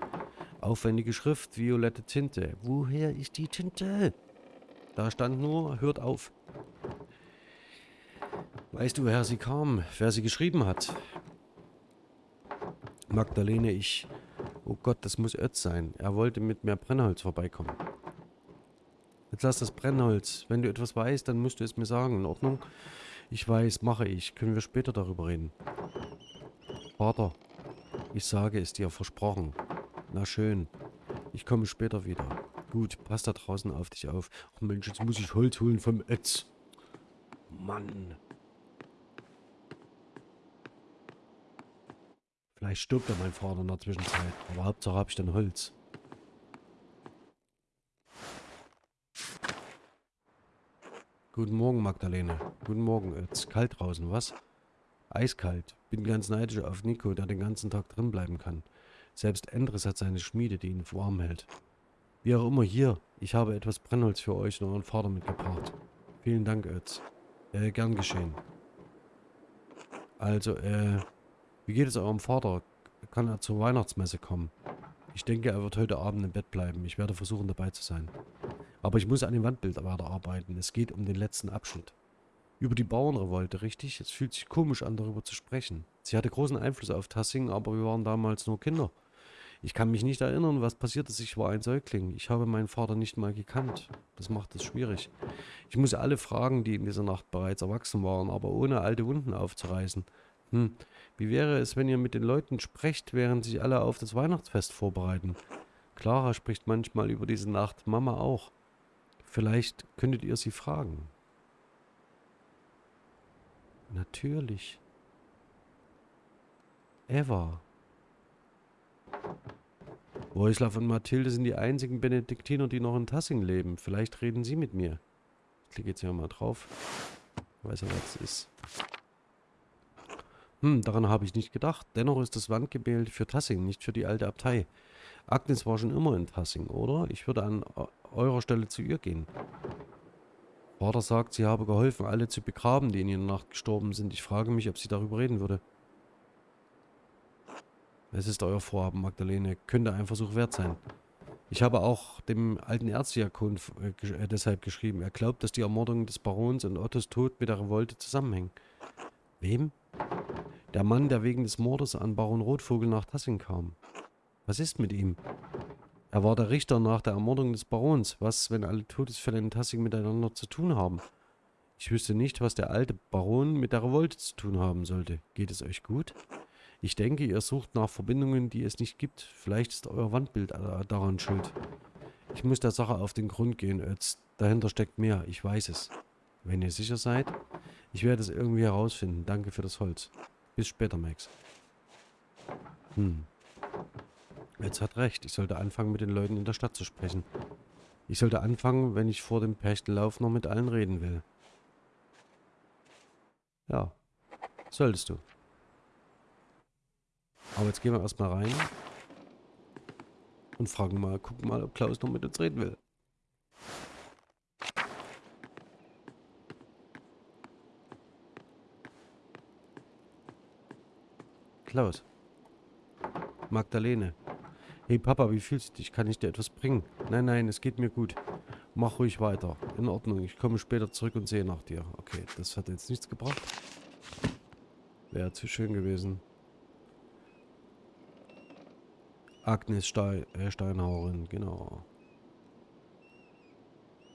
Aufwendige Schrift, violette Tinte. Woher ist die Tinte? Da stand nur, hört auf. Weißt du, woher sie kam? Wer sie geschrieben hat? Magdalene, ich Oh Gott, das muss Ötz sein. Er wollte mit mehr Brennholz vorbeikommen. Jetzt lass das Brennholz. Wenn du etwas weißt, dann musst du es mir sagen. In Ordnung? Ich weiß, mache ich. Können wir später darüber reden. Vater, ich sage es dir, versprochen. Na schön. Ich komme später wieder. Gut, pass da draußen auf dich auf. Ach Mensch, jetzt muss ich Holz holen vom Ötz. Mann. Vielleicht stirbt ja mein Vater in der Zwischenzeit. Aber Hauptsache habe ich dann Holz. Guten Morgen, Magdalene. Guten Morgen. Es ist kalt draußen, was? Eiskalt. Bin ganz neidisch auf Nico, der den ganzen Tag drin bleiben kann. Selbst Endres hat seine Schmiede, die ihn warm hält. Wie auch immer, hier. Ich habe etwas Brennholz für euch und euren Vater mitgebracht. Vielen Dank, Ötz. Äh, gern geschehen. Also, äh... Wie geht es eurem Vater? Kann er zur Weihnachtsmesse kommen? Ich denke, er wird heute Abend im Bett bleiben. Ich werde versuchen, dabei zu sein. Aber ich muss an dem Wandbild weiterarbeiten. Es geht um den letzten Abschnitt. Über die Bauernrevolte, richtig? Es fühlt sich komisch an, darüber zu sprechen. Sie hatte großen Einfluss auf Tassing, aber wir waren damals nur Kinder. Ich kann mich nicht erinnern, was passiert ist. Ich war ein Säugling. Ich habe meinen Vater nicht mal gekannt. Das macht es schwierig. Ich muss alle fragen, die in dieser Nacht bereits erwachsen waren, aber ohne alte Wunden aufzureißen. Hm, wie wäre es, wenn ihr mit den Leuten sprecht, während sich alle auf das Weihnachtsfest vorbereiten? Clara spricht manchmal über diese Nacht, Mama auch. Vielleicht könntet ihr sie fragen. Natürlich. Eva. Wojslav und Mathilde sind die einzigen Benediktiner, die noch in Tassing leben. Vielleicht reden sie mit mir. Ich klicke jetzt hier mal drauf. Ich weiß ja, was es ist. Hm, daran habe ich nicht gedacht. Dennoch ist das Wandgemälde für Tassing, nicht für die alte Abtei. Agnes war schon immer in Tassing, oder? Ich würde an eurer Stelle zu ihr gehen. Vater sagt, sie habe geholfen, alle zu begraben, die in ihrer Nacht gestorben sind. Ich frage mich, ob sie darüber reden würde. Es ist euer Vorhaben, Magdalene. Könnte ein Versuch wert sein. Ich habe auch dem alten Erzdiakon äh, deshalb geschrieben. Er glaubt, dass die Ermordung des Barons und Ottos Tod mit der Revolte zusammenhängen. Wem? Der Mann, der wegen des Mordes an Baron Rotvogel nach Tassing kam. Was ist mit ihm? Er war der Richter nach der Ermordung des Barons. Was, wenn alle Todesfälle in Tassing miteinander zu tun haben? Ich wüsste nicht, was der alte Baron mit der Revolte zu tun haben sollte. Geht es euch gut? Ich denke, ihr sucht nach Verbindungen, die es nicht gibt. Vielleicht ist euer Wandbild daran schuld. Ich muss der Sache auf den Grund gehen, Ötz. Dahinter steckt mehr, ich weiß es. Wenn ihr sicher seid, ich werde es irgendwie herausfinden. Danke für das Holz. Bis später, Max. Hm. Jetzt hat recht. Ich sollte anfangen, mit den Leuten in der Stadt zu sprechen. Ich sollte anfangen, wenn ich vor dem Perchtenlauf noch mit allen reden will. Ja, solltest du. Aber jetzt gehen wir erstmal rein und fragen mal, gucken mal, ob Klaus noch mit uns reden will. Klaus. Magdalene. Hey Papa, wie fühlst du dich? Kann ich dir etwas bringen? Nein, nein, es geht mir gut. Mach ruhig weiter. In Ordnung, ich komme später zurück und sehe nach dir. Okay, das hat jetzt nichts gebracht. Wäre zu schön gewesen. Agnes Stein, äh, Steinhauerin, genau.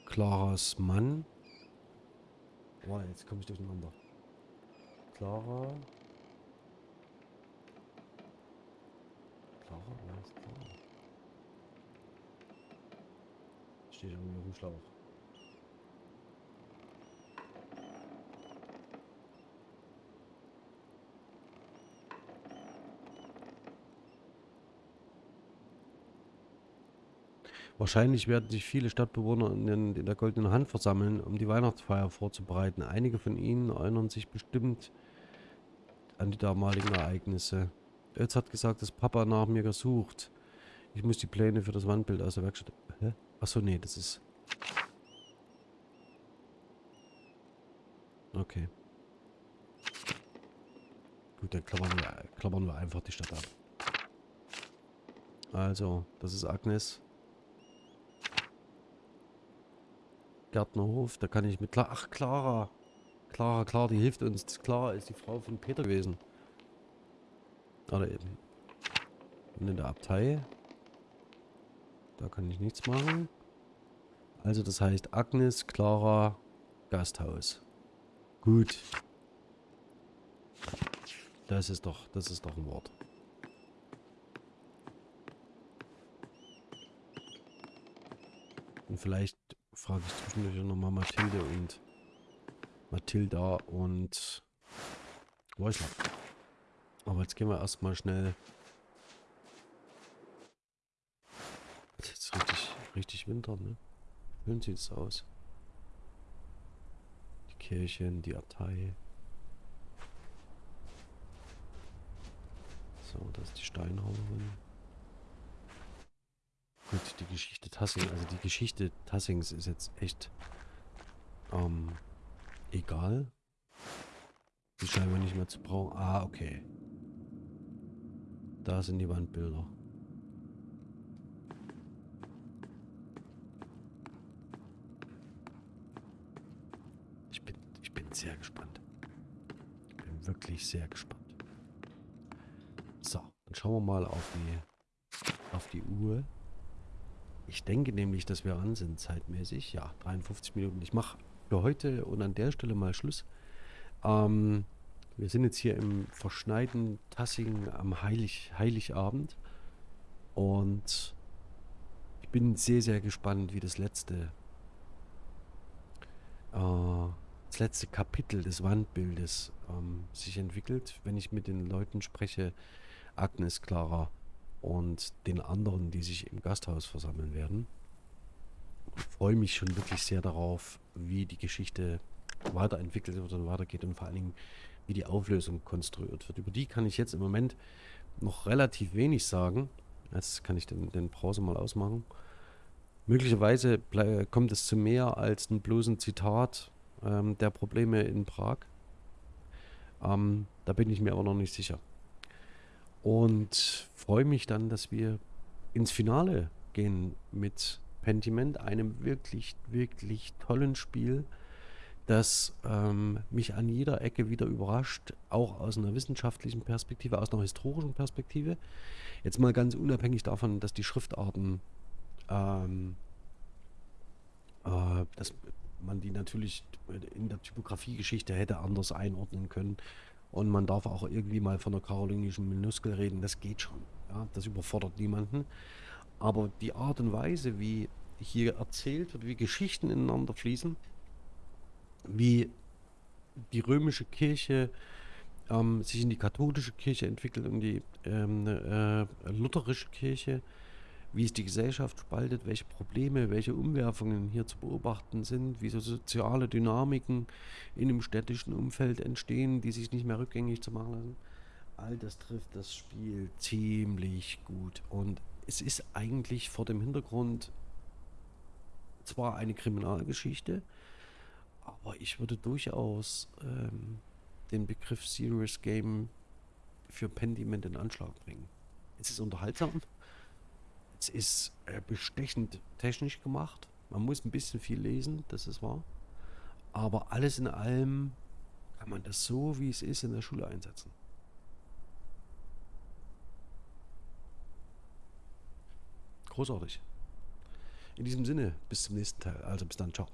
Claras Mann. Boah, jetzt komme ich durcheinander. Clara. Clara? Steht irgendwie auf dem Schlauch. Wahrscheinlich werden sich viele Stadtbewohner in, der Goldenen Hand versammeln, um die Weihnachtsfeier vorzubereiten. Einige von ihnen erinnern sich bestimmt an die damaligen Ereignisse. Ötz hat gesagt, dass Papa nach mir gesucht. Ich muss die Pläne für das Wandbild aus der Werkstatt... Achso, nee, das ist... Okay. Gut, dann klappern wir, klappern wir einfach die Stadt ab. Also, das ist Agnes. Gärtnerhof, da kann ich mit... Kla Ach, Clara. Clara, klar, die hilft uns. Clara ist die Frau von Peter gewesen. Oder eben. Und in der Abtei. Da kann ich nichts machen. Also das heißt Agnes, Clara, Gasthaus. Gut. Das ist doch, das ist doch ein Wort. Und vielleicht frage ich zwischendurch nochmal Mathilde und Mathilda und Weusler. Aber jetzt gehen wir erstmal schnell. Jetzt ist richtig, Winter, ne? Schön sieht es aus. Die Kirchen, die Abtei. So, das ist die Steinhauerin. Gut, die Geschichte Tassing, also die Geschichte Tassings ist jetzt echt ähm, egal. Die scheinbar nicht mehr zu brauchen. Ah, okay. Da sind die Wandbilder. Ich bin, ich bin sehr gespannt. Bin wirklich sehr gespannt. So, dann schauen wir mal auf die, auf die Uhr. Ich denke nämlich, dass wir an sind zeitmäßig. Ja, 53 Minuten. Ich mache für heute und an der Stelle mal Schluss. Ähm, wir sind jetzt hier im verschneiten Tassing am Heilig, Heiligabend. Und ich bin sehr, sehr gespannt, wie das letzte, äh, das letzte Kapitel des Wandbildes ähm, sich entwickelt, wenn ich mit den Leuten spreche, Agnes, Clara und den anderen, die sich im Gasthaus versammeln werden. Ich freue mich schon wirklich sehr darauf, wie die Geschichte weiterentwickelt wird und weitergeht und vor allen Dingen, wie die Auflösung konstruiert wird. Über die kann ich jetzt im Moment noch relativ wenig sagen. Jetzt kann ich den, den Browser mal ausmachen. Möglicherweise kommt es zu mehr als ein bloßen Zitat ähm, der Probleme in Prag. Ähm, da bin ich mir aber noch nicht sicher. Und freue mich dann, dass wir ins Finale gehen mit Pentiment, einem wirklich, wirklich tollen Spiel das ähm, mich an jeder Ecke wieder überrascht, auch aus einer wissenschaftlichen Perspektive, aus einer historischen Perspektive. Jetzt mal ganz unabhängig davon, dass die Schriftarten, ähm, äh, dass man die natürlich in der Typografiegeschichte hätte anders einordnen können. Und man darf auch irgendwie mal von der karolingischen Minuskel reden, das geht schon. Ja? Das überfordert niemanden. Aber die Art und Weise, wie hier erzählt wird, wie Geschichten ineinander fließen, wie die römische Kirche ähm, sich in die katholische Kirche entwickelt und die ähm, äh, lutherische Kirche, wie es die Gesellschaft spaltet, welche Probleme, welche Umwerfungen hier zu beobachten sind, wie so soziale Dynamiken in einem städtischen Umfeld entstehen, die sich nicht mehr rückgängig zu machen lassen. All das trifft das Spiel ziemlich gut. Und es ist eigentlich vor dem Hintergrund zwar eine Kriminalgeschichte, aber ich würde durchaus ähm, den Begriff Serious Game für Pentiment in Anschlag bringen. Es ist unterhaltsam, es ist äh, bestechend technisch gemacht, man muss ein bisschen viel lesen, das ist wahr, aber alles in allem kann man das so, wie es ist, in der Schule einsetzen. Großartig. In diesem Sinne, bis zum nächsten Teil. Also bis dann, ciao.